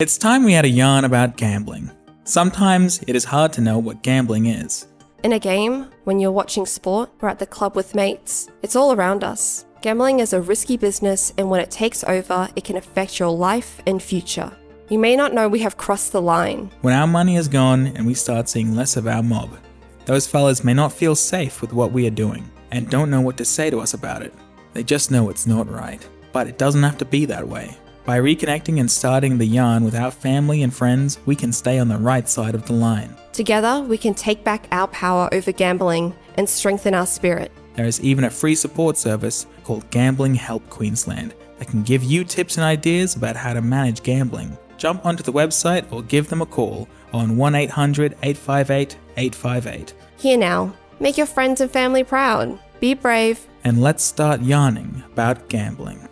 It's time we had a yarn about gambling. Sometimes it is hard to know what gambling is. In a game, when you're watching sport or at the club with mates, it's all around us. Gambling is a risky business, and when it takes over, it can affect your life and future. You may not know we have crossed the line. When our money is gone and we start seeing less of our mob, those fellas may not feel safe with what we are doing and don't know what to say to us about it. They just know it's not right. But it doesn't have to be that way. By reconnecting and starting the yarn with our family and friends, we can stay on the right side of the line. Together, we can take back our power over gambling and strengthen our spirit. There is even a free support service called Gambling Help Queensland that can give you tips and ideas about how to manage gambling. Jump onto the website or give them a call on 1 800 858 858. Here now, make your friends and family proud. Be brave. And let's start yarning about gambling.